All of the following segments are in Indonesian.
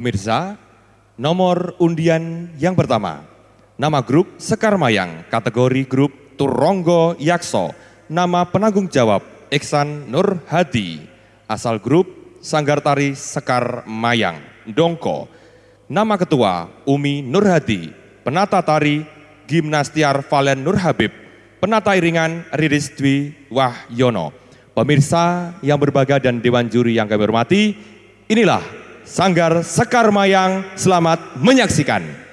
Pemirsa, nomor undian yang pertama. Nama grup Sekar Mayang, kategori grup Turonggo Yakso. Nama penanggung jawab Iksan Nur Hadi. Asal grup Sanggar Tari Sekar Mayang, Dongko. Nama ketua Umi Nur Hadi. Penata tari Gimnastiar Valen Nur Habib. Penata iringan Riris Dwi Wahyono. Pemirsa yang berbahagia dan Dewan Juri yang kami hormati, inilah Sanggar Sekar Mayang. Selamat menyaksikan.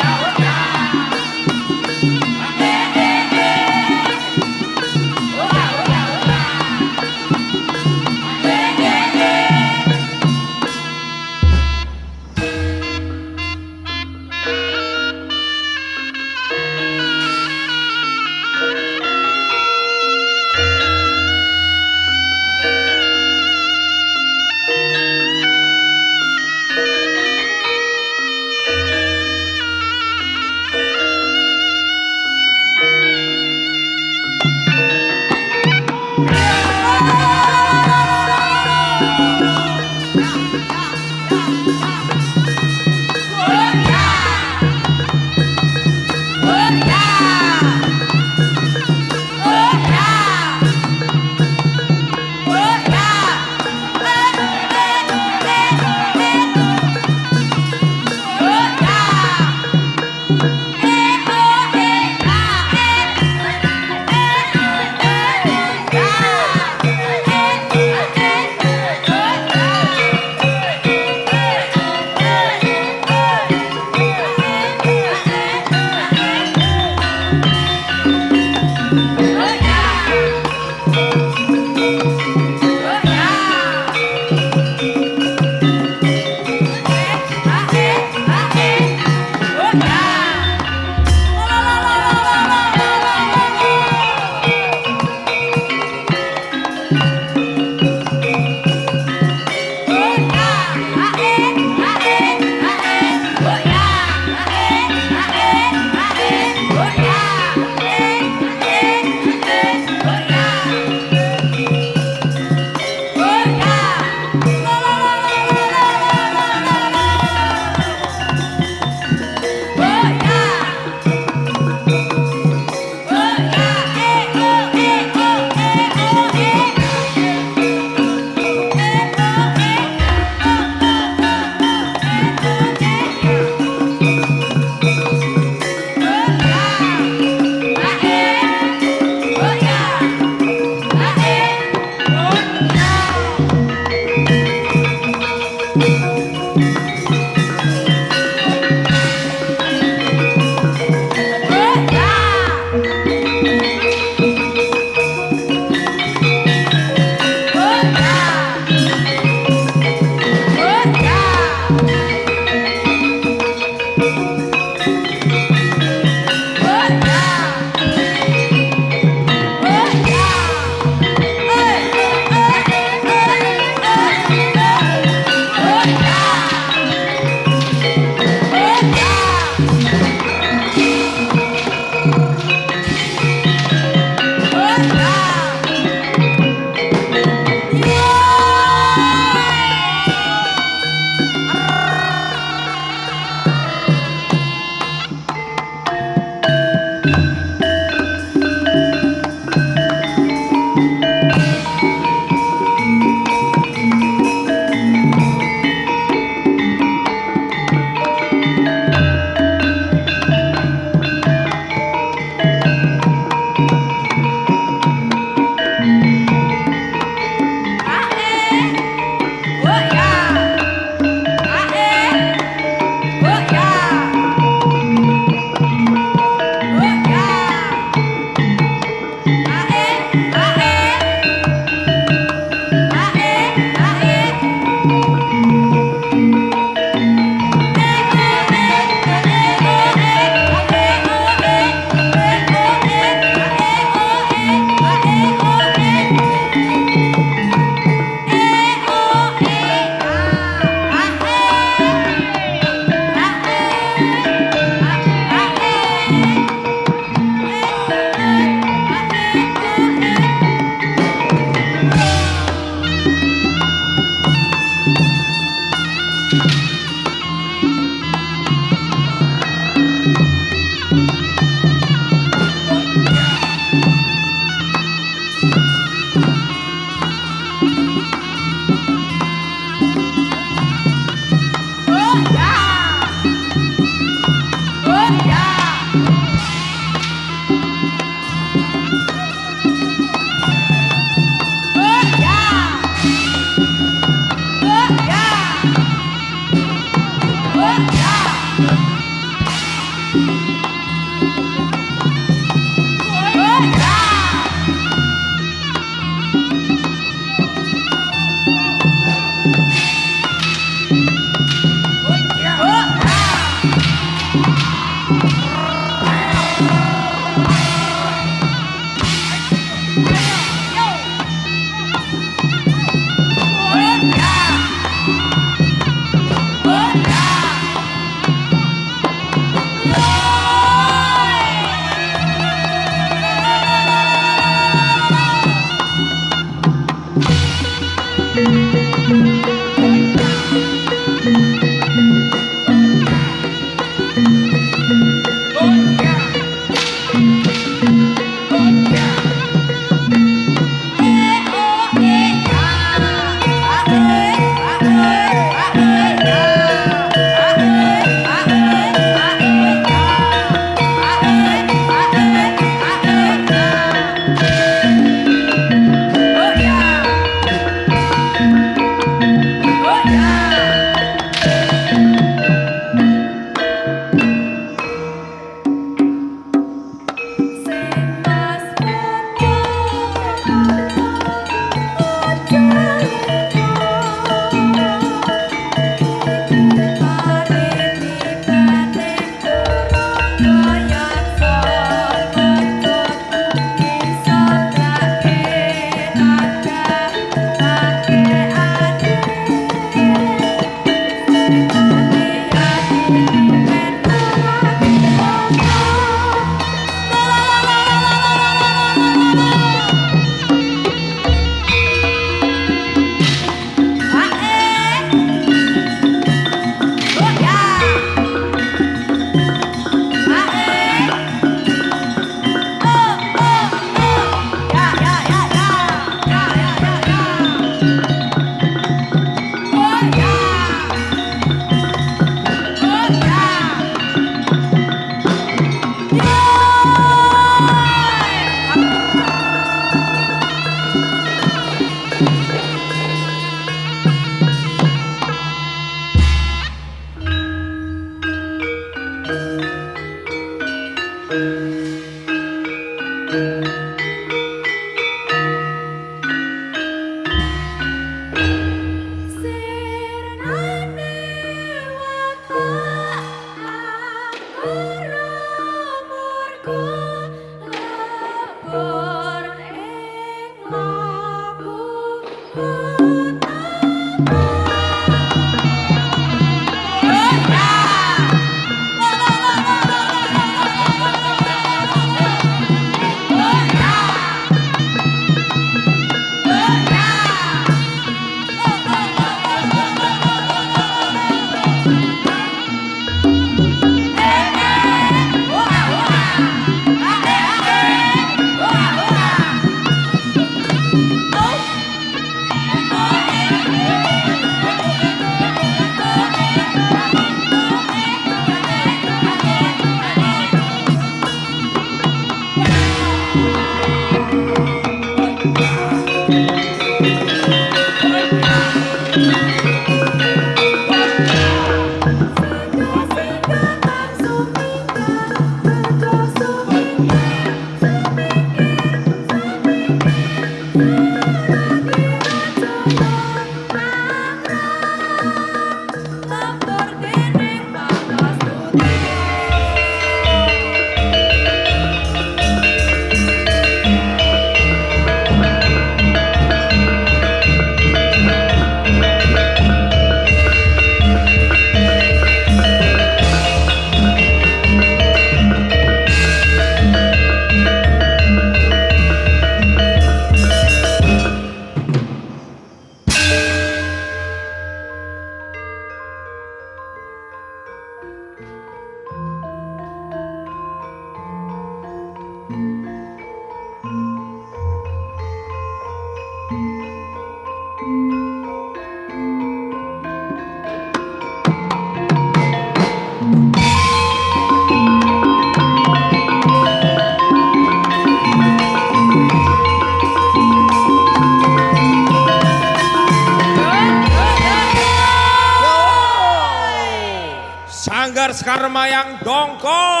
Sanggar Sekarmayang Dongkol.